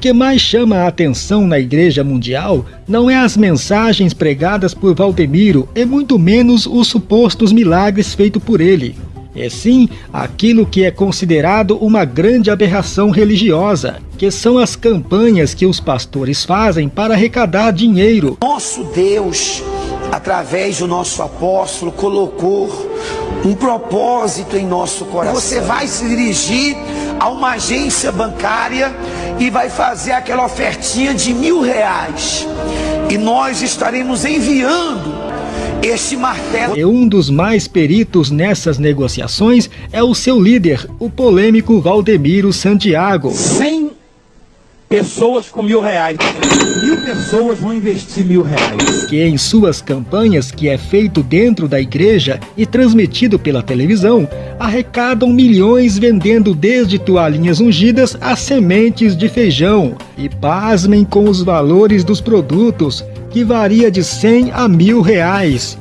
que mais chama a atenção na Igreja Mundial não é as mensagens pregadas por Valdemiro e muito menos os supostos milagres feitos por ele. É sim aquilo que é considerado uma grande aberração religiosa, que são as campanhas que os pastores fazem para arrecadar dinheiro. Nosso Deus, através do nosso apóstolo, colocou um propósito em nosso coração. Você vai se dirigir a uma agência bancária e vai fazer aquela ofertinha de mil reais. E nós estaremos enviando este martelo. E um dos mais peritos nessas negociações é o seu líder, o polêmico Valdemiro Santiago. 100 pessoas com mil reais. Mil pessoas vão investir mil reais. Que em suas campanhas, que é feito dentro da igreja e transmitido pela televisão, arrecadam milhões vendendo desde toalhinhas ungidas a sementes de feijão. E pasmem com os valores dos produtos que varia de 100 a mil reais.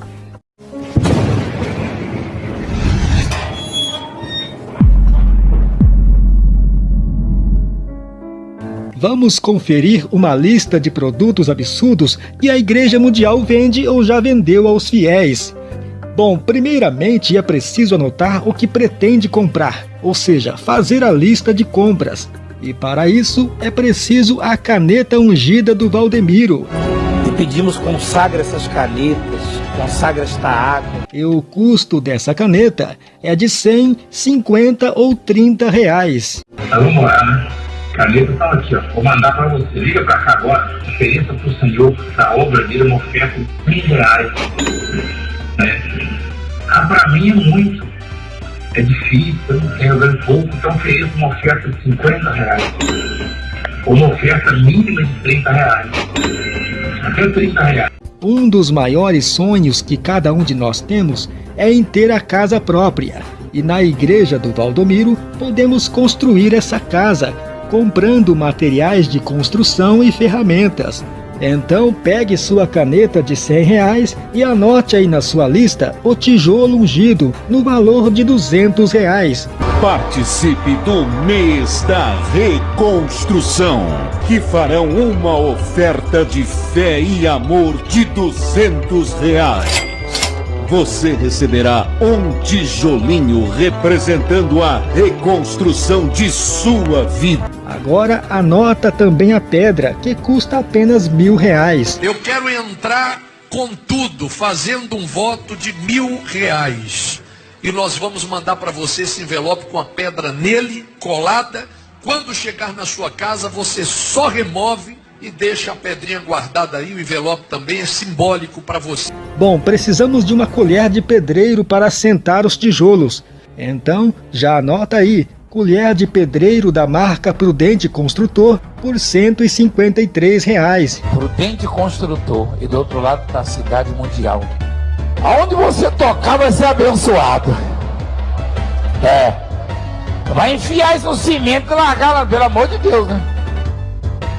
Vamos conferir uma lista de produtos absurdos que a Igreja Mundial vende ou já vendeu aos fiéis. Bom, primeiramente é preciso anotar o que pretende comprar, ou seja, fazer a lista de compras. E para isso é preciso a caneta ungida do Valdemiro pedimos consagra essas canetas, consagra esta água. E o custo dessa caneta é de 100, 50 ou 30 reais. Vamos lá, né? Caneta tá aqui, ó. Vou mandar para você. Liga para cá agora. Ofereça para o Senhor da obra dele uma oferta de 100 reais. É. Ah, para mim é muito. É difícil, eu não tenho ganho pouco, então ofereça uma oferta de 50 reais. Ou uma oferta mínima de 30 reais. Um dos maiores sonhos que cada um de nós temos é em ter a casa própria. E na igreja do Valdomiro podemos construir essa casa, comprando materiais de construção e ferramentas. Então pegue sua caneta de 100 reais e anote aí na sua lista o tijolo ungido no valor de 200 reais. Participe do mês da reconstrução, que farão uma oferta de fé e amor de 200 reais. Você receberá um tijolinho representando a reconstrução de sua vida. Agora anota também a pedra, que custa apenas mil reais. Eu quero entrar com tudo, fazendo um voto de mil reais. E nós vamos mandar para você esse envelope com a pedra nele, colada. Quando chegar na sua casa, você só remove e deixa a pedrinha guardada aí. O envelope também é simbólico para você. Bom, precisamos de uma colher de pedreiro para assentar os tijolos. Então, já anota aí, colher de pedreiro da marca Prudente Construtor por 153 reais. Prudente Construtor e do outro lado está a Cidade Mundial. Aonde você tocar vai ser abençoado. É. Vai enfiar isso no cimento e largar lá, pelo amor de Deus, né?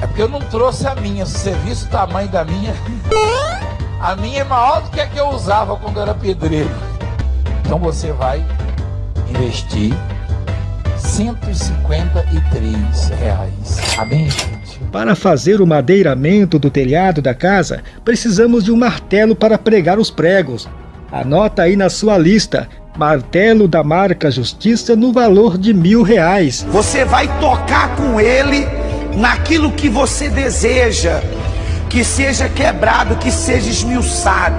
É porque eu não trouxe a minha. Se você visse o tamanho da minha. A minha é maior do que a que eu usava quando era pedreiro. Então você vai investir 153 reais. Amém, gente? Para fazer o madeiramento do telhado da casa, precisamos de um martelo para pregar os pregos. Anota aí na sua lista, martelo da marca Justiça no valor de mil reais. Você vai tocar com ele naquilo que você deseja que seja quebrado, que seja esmiuçado.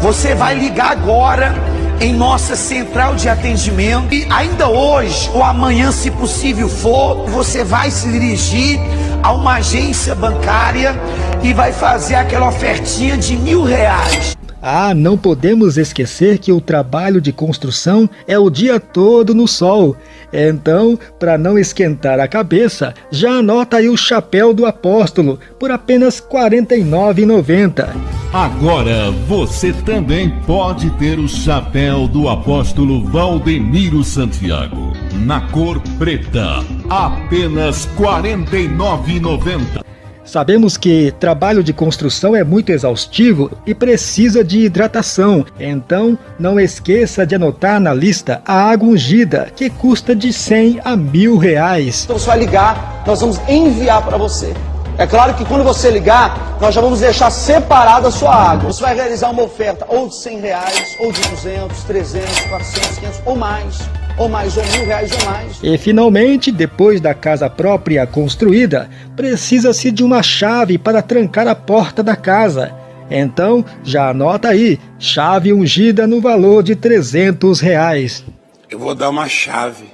Você vai ligar agora em nossa central de atendimento. E ainda hoje ou amanhã, se possível for, você vai se dirigir a uma agência bancária e vai fazer aquela ofertinha de mil reais. Ah, não podemos esquecer que o trabalho de construção é o dia todo no sol. Então, para não esquentar a cabeça, já anota aí o chapéu do apóstolo por apenas R$ 49,90. Agora você também pode ter o chapéu do apóstolo Valdemiro Santiago, na cor preta, apenas R$ 49,90. Sabemos que trabalho de construção é muito exaustivo e precisa de hidratação, então não esqueça de anotar na lista a água ungida, que custa de 100 a mil reais. Então você vai ligar, nós vamos enviar para você. É claro que quando você ligar, nós já vamos deixar separada a sua água. Você vai realizar uma oferta ou de 100 reais, ou de 200, 300, 400, 500 ou mais ou mais, ou mil reais ou mais. E finalmente, depois da casa própria construída, precisa-se de uma chave para trancar a porta da casa. Então, já anota aí, chave ungida no valor de 300 reais. Eu vou dar uma chave.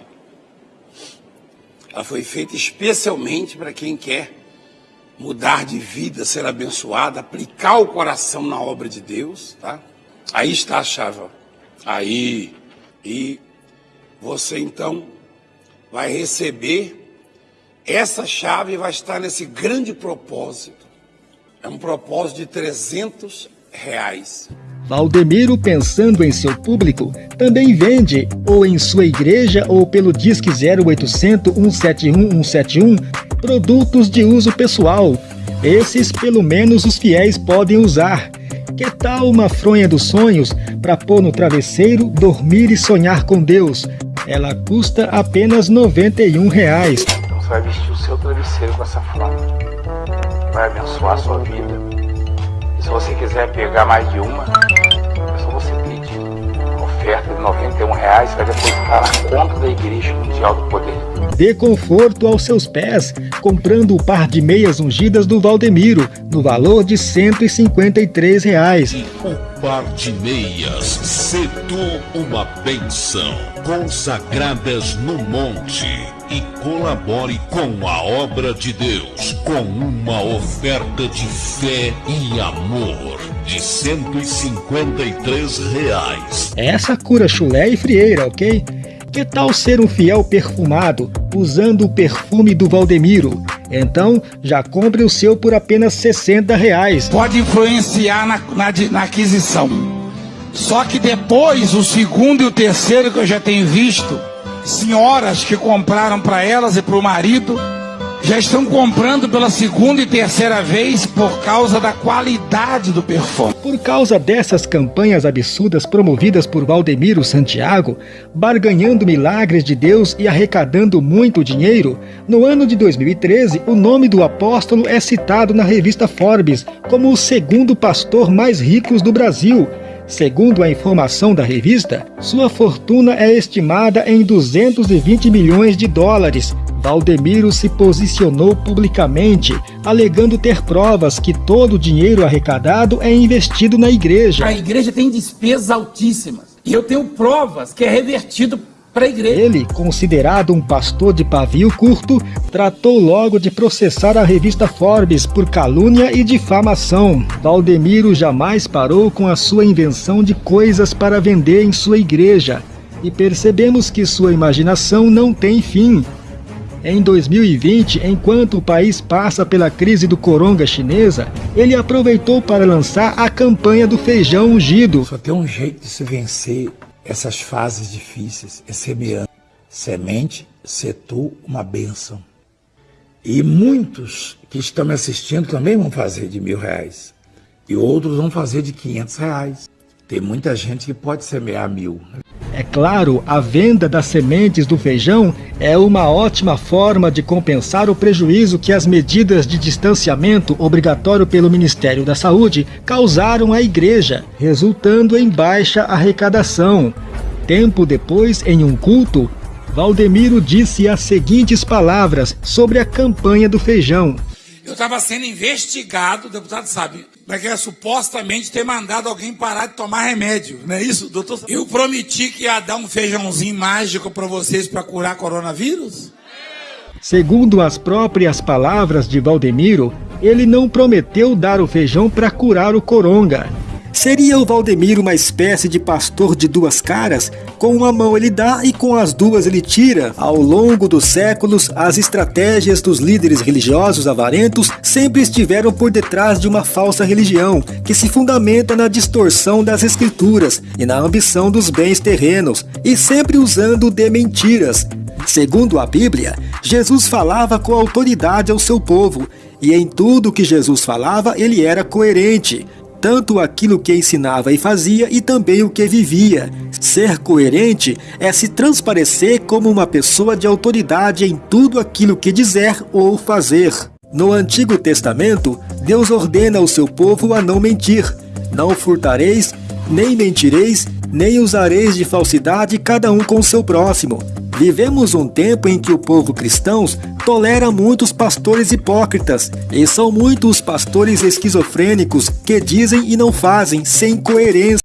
Ela foi feita especialmente para quem quer mudar de vida, ser abençoado, aplicar o coração na obra de Deus, tá? Aí está a chave. Aí. E você então vai receber essa chave vai estar nesse grande propósito. É um propósito de 300 reais. Valdemiro, pensando em seu público, também vende, ou em sua igreja ou pelo Disque 0800 171 171, produtos de uso pessoal. Esses, pelo menos, os fiéis podem usar. Que tal uma fronha dos sonhos para pôr no travesseiro, dormir e sonhar com Deus? Ela custa apenas 91 reais. Então você vai vestir o seu travesseiro com essa fronha. Vai abençoar a sua vida. E se você quiser pegar mais de uma, é só você pedir. Oferta de 91 reais vai depositar na conta da Igreja Mundial do Poder Dê conforto aos seus pés, comprando o par de meias ungidas do Valdemiro, no valor de 153 reais. E o par de meias, cedo uma benção, consagradas no monte, e colabore com a obra de Deus, com uma oferta de fé e amor de 153 reais. Essa cura chulé e frieira, ok? Que tal ser um fiel perfumado, usando o perfume do Valdemiro? Então, já compre o seu por apenas 60 reais. Pode influenciar na, na, na aquisição. Só que depois, o segundo e o terceiro que eu já tenho visto, senhoras que compraram para elas e para o marido, já estão comprando pela segunda e terceira vez por causa da qualidade do perfume. Por causa dessas campanhas absurdas promovidas por Valdemiro Santiago, barganhando milagres de Deus e arrecadando muito dinheiro, no ano de 2013 o nome do apóstolo é citado na revista Forbes como o segundo pastor mais rico do Brasil. Segundo a informação da revista, sua fortuna é estimada em 220 milhões de dólares, Valdemiro se posicionou publicamente, alegando ter provas que todo o dinheiro arrecadado é investido na igreja. A igreja tem despesas altíssimas. E eu tenho provas que é revertido para a igreja. Ele, considerado um pastor de pavio curto, tratou logo de processar a revista Forbes por calúnia e difamação. Valdemiro jamais parou com a sua invenção de coisas para vender em sua igreja. E percebemos que sua imaginação não tem fim. Em 2020, enquanto o país passa pela crise do coronga chinesa, ele aproveitou para lançar a campanha do feijão ungido. Só tem um jeito de se vencer essas fases difíceis, é semeando. Semente, setu, uma bênção. E muitos que estão me assistindo também vão fazer de mil reais. E outros vão fazer de quinhentos reais. Tem muita gente que pode semear mil. É claro, a venda das sementes do feijão é uma ótima forma de compensar o prejuízo que as medidas de distanciamento obrigatório pelo Ministério da Saúde causaram à igreja, resultando em baixa arrecadação. Tempo depois, em um culto, Valdemiro disse as seguintes palavras sobre a campanha do feijão. Eu estava sendo investigado, o deputado sabe, que é supostamente ter mandado alguém parar de tomar remédio, não é isso, doutor? Eu prometi que ia dar um feijãozinho mágico para vocês para curar coronavírus? Segundo as próprias palavras de Valdemiro, ele não prometeu dar o feijão para curar o coronga. Seria o Valdemiro uma espécie de pastor de duas caras? Com uma mão ele dá e com as duas ele tira. Ao longo dos séculos, as estratégias dos líderes religiosos avarentos sempre estiveram por detrás de uma falsa religião, que se fundamenta na distorção das escrituras e na ambição dos bens terrenos, e sempre usando de mentiras. Segundo a Bíblia, Jesus falava com autoridade ao seu povo E em tudo que Jesus falava, ele era coerente, tanto aquilo que ensinava e fazia e também o que vivia. Ser coerente é se transparecer como uma pessoa de autoridade em tudo aquilo que dizer ou fazer. No Antigo Testamento, Deus ordena ao seu povo a não mentir. Não furtareis, nem mentireis, nem usareis de falsidade cada um com seu próximo. Vivemos um tempo em que o povo cristão tolera muitos pastores hipócritas, e são muitos os pastores esquizofrênicos que dizem e não fazem, sem coerência.